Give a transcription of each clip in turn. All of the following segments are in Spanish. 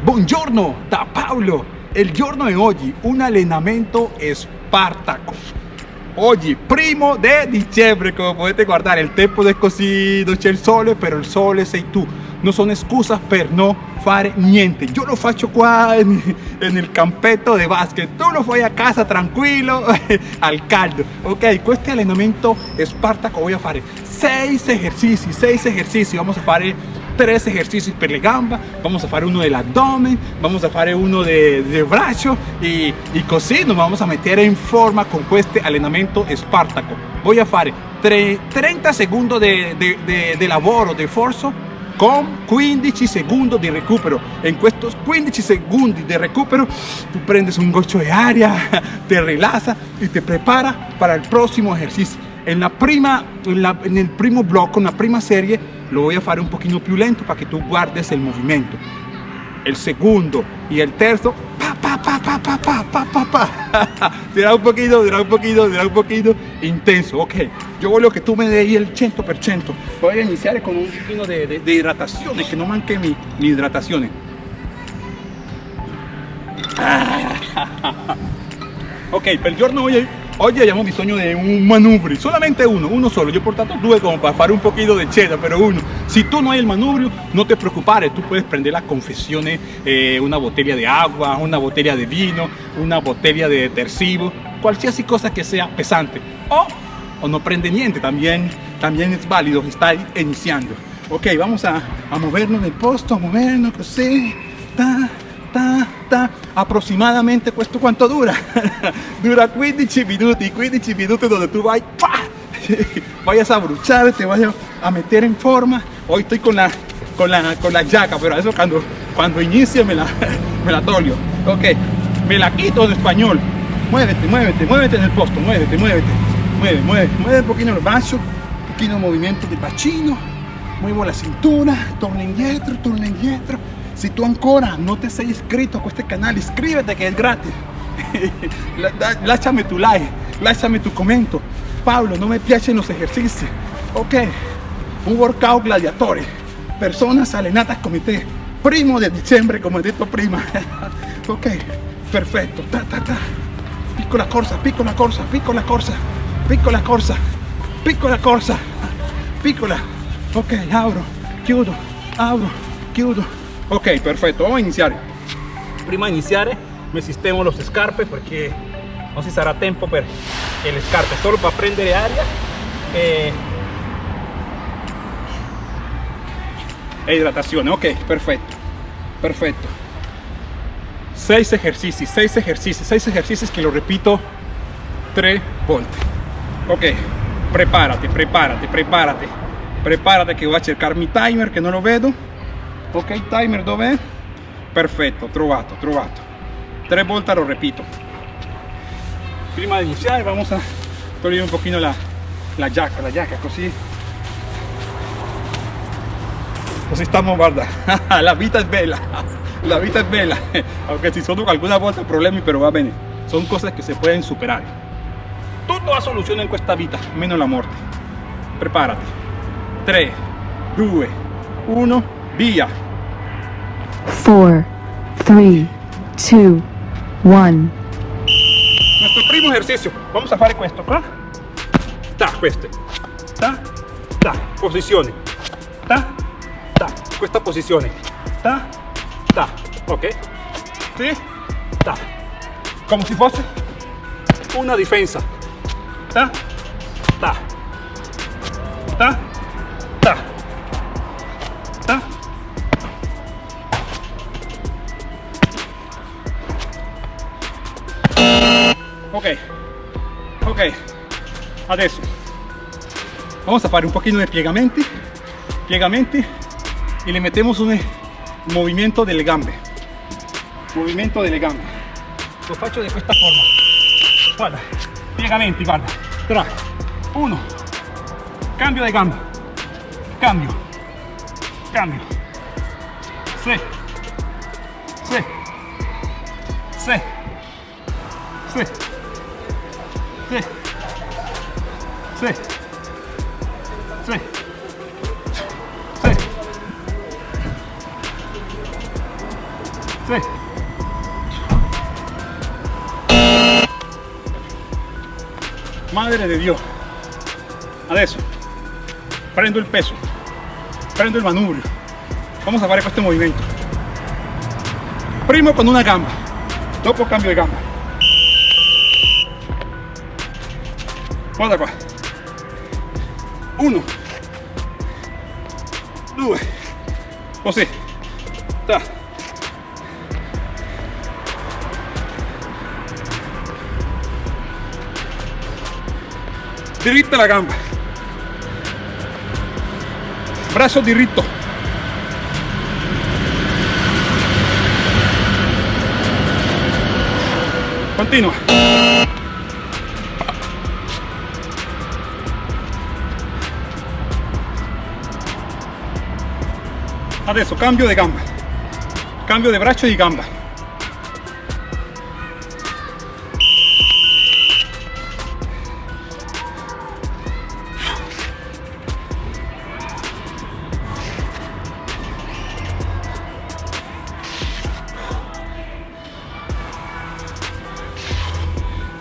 Buongiorno da Paolo, il giorno di oggi un allenamento spartaco. Oggi, primo di dicembre, come potete guardare, il tempo è così, non c'è il sole, però il sole sei tu. Non sono scusa per non fare niente. Io lo faccio qua nel campetto di basket, tu lo fai a casa tranquillo, al caldo. Ok, questo allenamento spartaco voy a fare 6 esercizi, 6 esercizi. Vamos a fare tres ejercicios per gamba, vamos a hacer uno del abdomen, vamos a hacer uno de, de brazo y, y così nos vamos a meter en forma con este allenamento spartaco. Voy a hacer 30 segundos de, de, de, de de forzo con 15 segundos de recupero. En estos 15 segundos de recupero, tú prendes un gocho de aria, te relaja y te prepara para el próximo ejercicio. En, la prima, en, la, en el primo blocco, en la prima serie, lo voy a hacer un poquito più lento para que tú guardes el movimiento. El segundo y el terzo, pa, pa, pa, pa, pa, pa, pa, pa, pa. será un poquito, será un poquito, será un poquito intenso. Ok, yo voglio que tú me des el 100%. Voy a iniciar con un poquito de, hidratación, que no manque mi, mi hidratación. ok, per giorno hoy Oggi abbiamo bisogno di un manubrio, solamente uno, uno solo. Yo he portato due como para fare un poquito de cheddar, pero uno. Si tú no hay el manubrio, no te preocupes, tú puedes prender la confesión, eh, una botella de agua, una botella de vino, una botella de detersivo, cualquier cosa que sea pesante. O, o no prende niente, también, también es válido, está iniciando. Ok, vamos a, a movernos del posto, a movernos así. Ta, ta, ta. Aproximadamente questo quanto dura? dura 15 minuti, 15 minuti donde tú vas, vayas a bruchar, te vayas a meter en forma. Hoy estoy con la, con la, con la yaca, pero eso cuando, cuando inicie me la, me la tolio. Ok, me la quito en español. Muévete, muévete, muévete en el posto, muévete, muévete. Mueve, mueve, mueve un poquito el brazo, un poquito movimiento de bacino. Muevo la cintura, torna indietro, torna indietro si tú ancora no te sei iscrito a este canal, inscríbete que es gratis. Láchame tu like, láchame tu comento. Pablo, no me piacen los ejercicios. Ok, un workout gladiatore. Personas alenatas comité. Primo de diciembre, como he dicho prima. ok, perfecto. Ta, ta, ta. Pico la corsa, pico la corsa, pico la corsa, pico la corsa, pico la corsa, piccola. Ok, abro, chiudo, abro, chiudo. Ok, perfetto, vamos a iniziare. Prima di iniziare mi sistemo lo scarpe perché non si sarà tempo per le scarpe, solo per prendere aria e, e hidratazione. Ok, perfetto, perfetto. 6 ejercicios, 6 ejercicios, 6 ejercicios que lo repito 3 volte. Ok, prepárate, prepárate, prepárate, prepárate que voy a cercar mi timer que no lo vedo ok timer dov'è? perfetto trovato trovato tre volte lo repito. Prima di iniziare vamos a togliere un pochino la, la giacca la giacca così così stiamo guarda. La vita è bella la vita è bella aunque ci sono alguna volta problemi però va bene sono cose che si pueden superare tutto ha soluzione in questa vita meno la morte preparati 3 2 1 via 4, 3, 2, 1. Nuestro primo ejercicio. Vamos a hacer esto qua. Ta, questo. Ta, ta. Ta, ta. Questa posizione. Ta, ta. Ok. Sì. Ta. Como si fosse una difesa. Ta. Adesso vamos a fare un pochino di piegamenti piegamenti e le mettiamo un movimento delle gambe. Movimento delle gambe. Lo faccio di questa forma. Guarda. Piegamenti guarda. 3 1 cambio di gamba cambio. Cambio. 6 6 6 6 Sí. Sí. Sí. Sì. Madre di Dio. Adesso prendo il peso, prendo il manubrio. Vamos a fare questo movimento. Primo con una gamba, dopo cambio di gamba. Guarda qua. Uno, due, così. Ta. La gamba. Braccio diritto. Continua. Adesso cambio di gamba. Cambio di braccio e di gamba.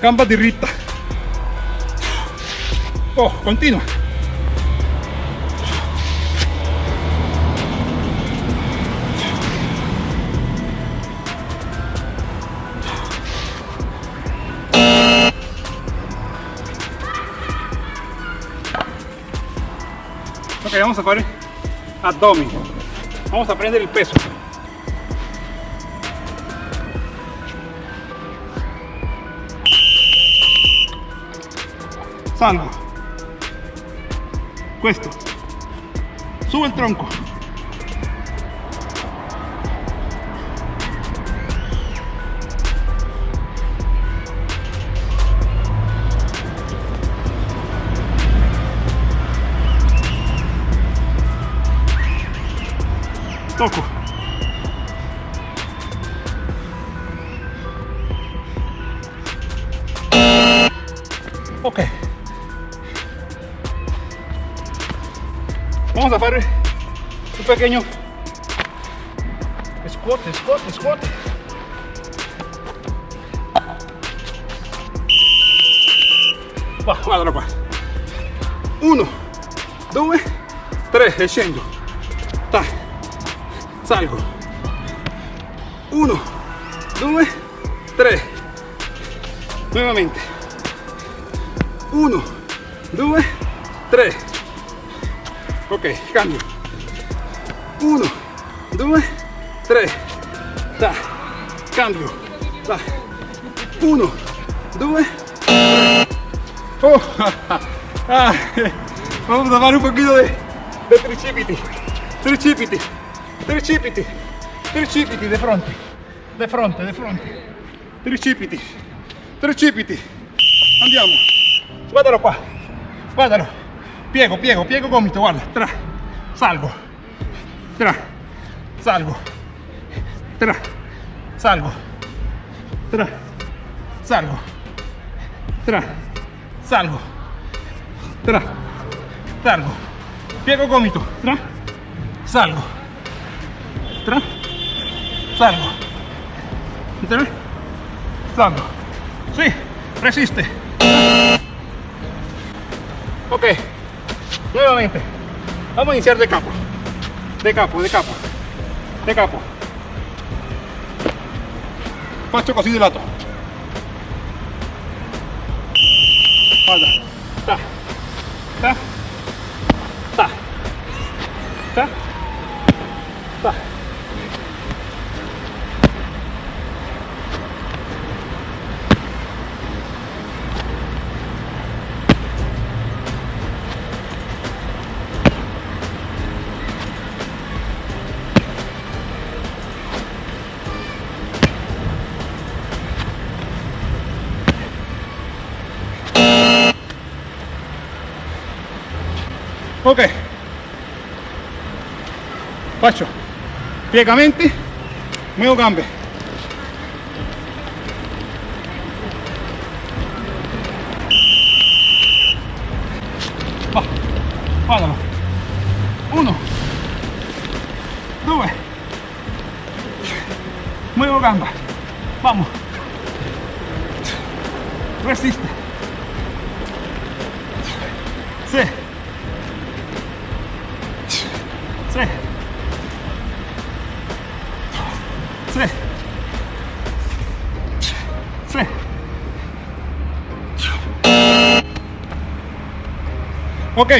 Gamba diritta. Oh, continua. Vamos a fare abdomen. Vamos a prendere il peso. Salgo. Questo. Sube il tronco. Tocco. Ok. Vamos a hacer un pequeño squat, squat, squat. Va, guardalo qua. Uno, due, tre, e scendo. Salgo. Uno, due, tre. Nuevamente. Uno, due, tre. Ok, cambio. Uno, due, tre. Ta. Cambio. Ta. Uno, due, tre. Oh, ah, vamos a fare un poquito de, de tricipiti. Tricipiti. Tricipiti. Tricipiti de fronte. De fronte, de fronte. Tricipiti. Tricipiti. Andiamo. Guardalo qua. Guardalo. Piego, piego, piego gomito, guarda. Tra. Salgo. Tra. Salgo. Tra. Salgo. Tra. Salgo. Tra. Salgo. Tra. Salgo. Piego gomito. Tra. Salgo. Tra. Salgo. Tra. Salgo. Sí, resiste. Ok, nuevamente. Vamos a iniciar de capo. De capo, de capo. De capo. Faccio così di lato. Guarda. Faccio piegamenti, muovo gambe. Va. Uno, due, Solo gamba. Vamos. Resiste. Sí. Ok,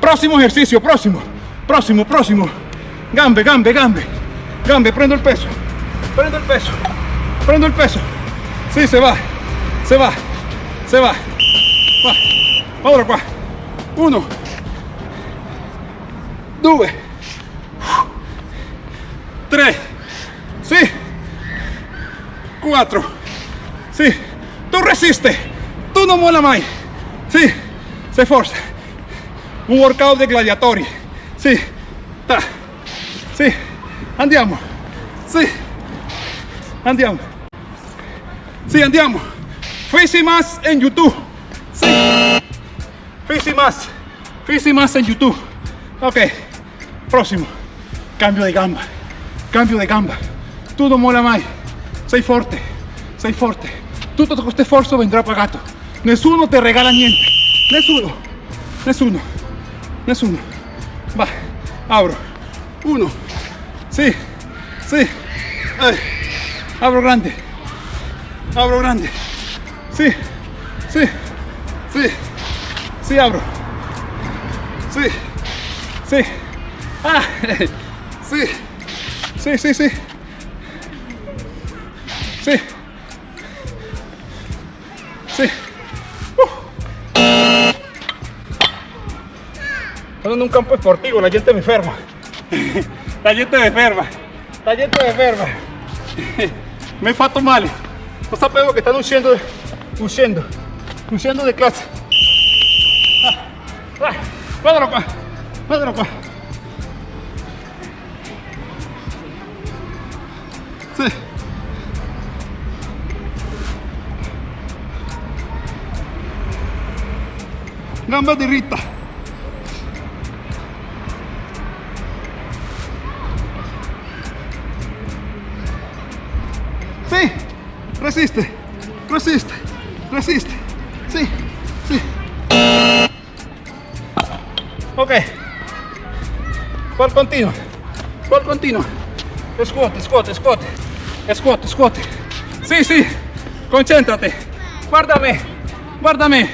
próximo ejercicio, próximo, próximo, próximo. Gambe, gambe, gambe, gambe, prendo el peso, prendo el peso, prendo el peso. Sí, se va, se va, se va. Va, ahora qua. Uno, due, tre, sì, quattro, sì, tu resiste, tu non mola mai, sì, sei forza. Un workout de gladiatori, sì, ta, andiamo, sì, andiamo, sì, andiamo, Fisi más en YouTube, sì, Fisi más, Fisi más en YouTube, ok, próximo, cambio de gamba, cambio de gamba, tu non mola mai, sei forte, sei forte, tutto questo sforzo vendrà pagato, nessuno te regala niente, nessuno, nessuno. Nessuno. Va, abro. Uno. Sí, sí. Abro grande. Abro grande. Sí, sí, sí. Sí, abro. Sí, sí. Ah, sí. Sí, sí, sí. Sí. Sí. Bueno, en un campo esportivo, la gente me enferma. la gente me enferma. La gente me enferma. me fato mal. No sabemos que están huyendo, huyendo, huyendo de clase. Ah. Cuadro, cuadro, cuadro. Sí. Gamba de Rita. Resiste, resiste, resiste. Sí, sí. Ok. ¿Cuál continua? ¿Cuál continua? Squat, squat, squat. Squat, squat. Sí, sí. Concéntrate. Guárdame. Guárdame.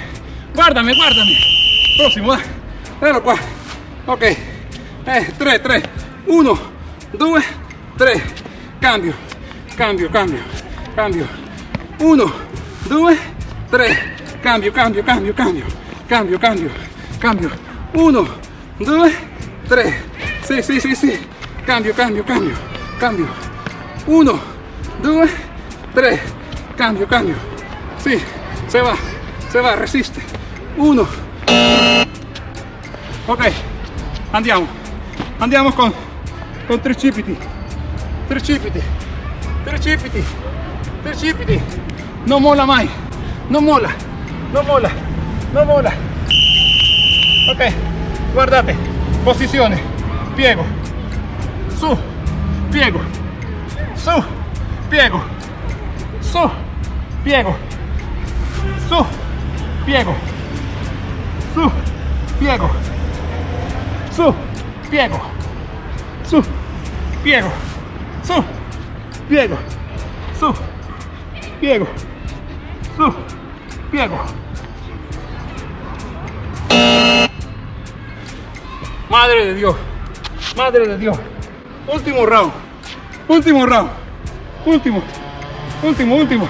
Guárdame, guárdame. Próximo. Velo qua. Ok. Eh, 3, 3. 1, 2, 3. Cambio. Cambio, cambio. Cambio. 1, 2, 3. Cambio, cambio, cambio, cambio. Cambio, cambio. Cambio. 1, 2, 3. Sí, sí, sí, sí. Cambio, cambio, cambio. Cambio. 1, 2, 3. Cambio, cambio. Sí, se va. Se va, resiste. 1. Ok. Andiamo. Andiamo con, con tricipiti. Tricipiti. Tricipiti. Tricipiti. Non mola mai. Non mola. Non mola. Non mola. Ok. Guardate. Posizione. Piego. Su. Piego. Su. Piego. Su. Piego. Su. Piego. Su. Piego. Su. Piego. Su. Piego. Su. Piego. Su. Piego. Su. Piego. Madre de Dios. Madre de Dios. Último round. Último round. Último. Último, último.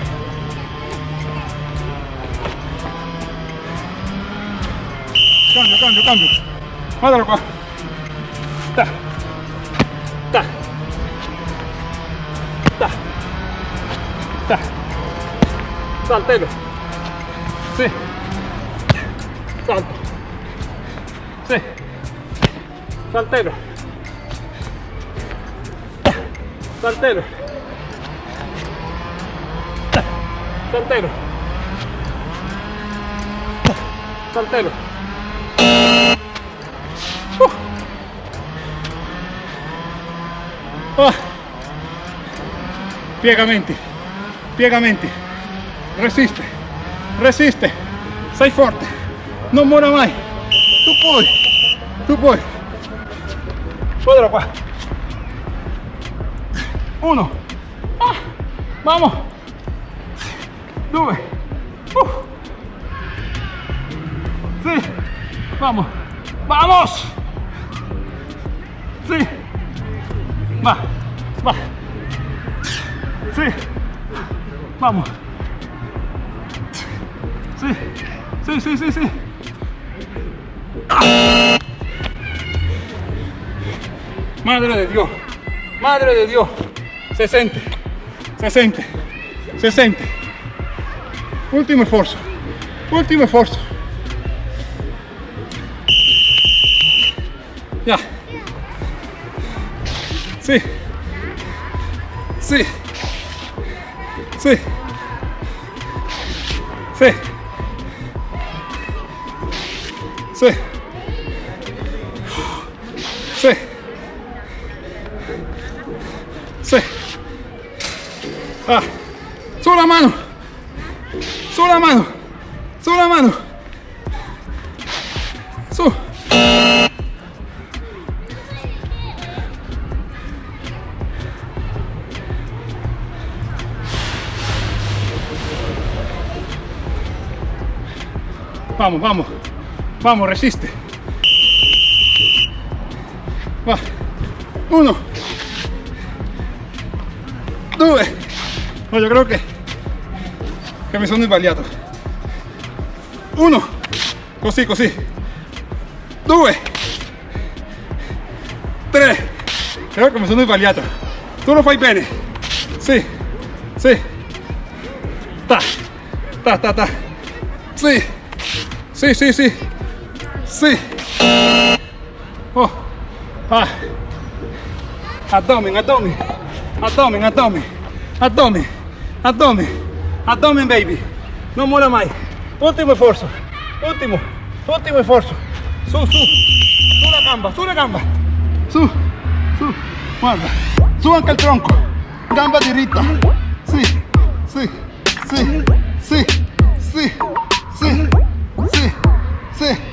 Cambio, cambio, cambio. Qua. Ta. Ta. Ta. Ta. Saltelo. Sì. Salto. Sì. Saltelo. Saltelo. Saltelo. Saltelo. Uh. Ah. piegamente, piegamente, resiste, resiste, sei forte, non muora mai, tu puoi, tu puoi, guardalo qua, uno, ah, vamos, due, uh. sí, vamos, vamos, sí, va, va. Sí. Vamos. Sí. Sí, sí, sí, sí. Madre de Dios. Madre de Dios. Se siente. Se siente. Se siente. Último esfuerzo. Último esfuerzo. Ya. Sí. Sí. Sí. Sí. Sí. Sí. Ah. Sube la mano. Sube la mano. Sube la mano. Sube. Vamos, vamos. Vamos, resiste. Va. Uno. Due. No, yo creo que, che mi sono sbagliato. Uno. Così, così. Due. Tre. Creo che mi sono sbagliato. Tu lo fai bene. Sì. Sì. Ta. Ta, ta, ta. Sì. Sì, sì, sì. Sì. Oh. Ah. Abdomen, abdomen. Abdomen, abdomen. Abdomen. Abdomen. Abdomen, baby. Non muora mai. Ultimo sforzo. Ultimo. Ultimo sforzo. Su, su. Su la gamba, su la gamba. Su. Su. Guarda. Su anche il tronco. Gamba diritta. Sì. Sì. Sì. Sì. Sì. Sì. Sì. Sì.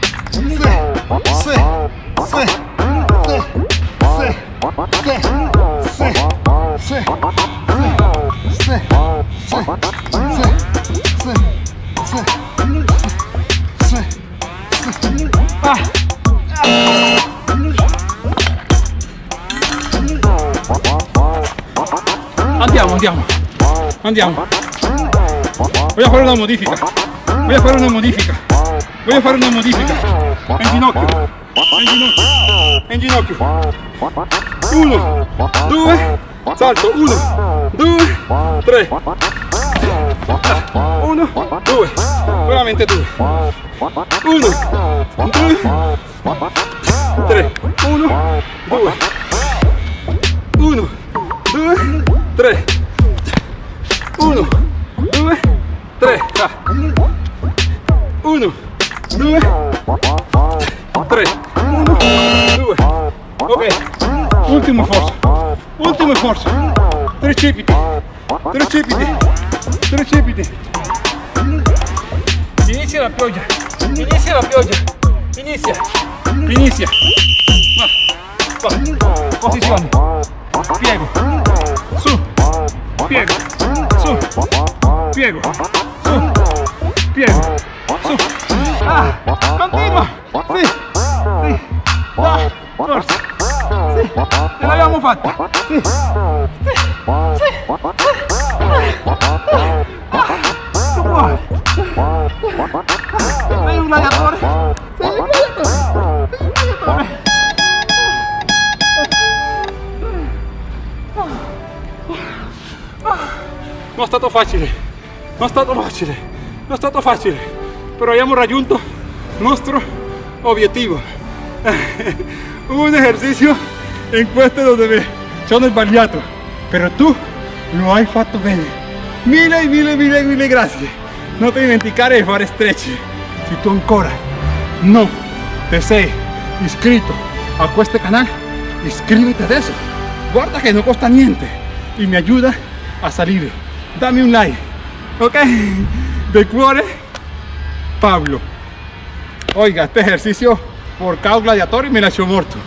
Andiamo, andiamo, andiamo. Voglio fare una modifica. Voglio fare una modifica. Voglio fare una modifica. En ginocchio. En ginocchio. En ginocchio. Uno. Due. Salto. Uno. Due. Tre. Uno. Due. Solamente due. Uno. Due. Tre. Uno. Due. Uno. Due. Tre. Uno. Due. Tre. Uno. Due, tre. Uno. Duas. Três. Duas. Ok. Último esforço. Último esforço. Tríceps. Tríceps. Tríceps. Inicia la piolla. Inicia la piolla. Inicia. Inicia. Va. Va. Posición. Piego. Su. Piego. Su. Piego. Su. Piego. Continua. Sì. Sì. Va. Forza. Sì. Ce l'abbiamo fatta. Sì. Sì. Sì. Puoi. Sei un gladiatore. Sei un gladiatore. Sei un gladiatore. Non è stato facile, non è stato facile, non è stato facile, però abbiamo raggiunto il nostro obiettivo. Un esercizio in questo dove mi sono sbagliato, però tu lo hai fatto bene. Mille, mille, mille, mille grazie. Non ti dimenticare di fare stretch. Se tu ancora no te sei iscritto a questo canale, iscríbete adesso. Guarda che non costa niente y me ayuda a salir. Dame un like, ok? De cuore, Pablo. Oiga, este ejercicio por causa gladiatorio me la hecho muerto.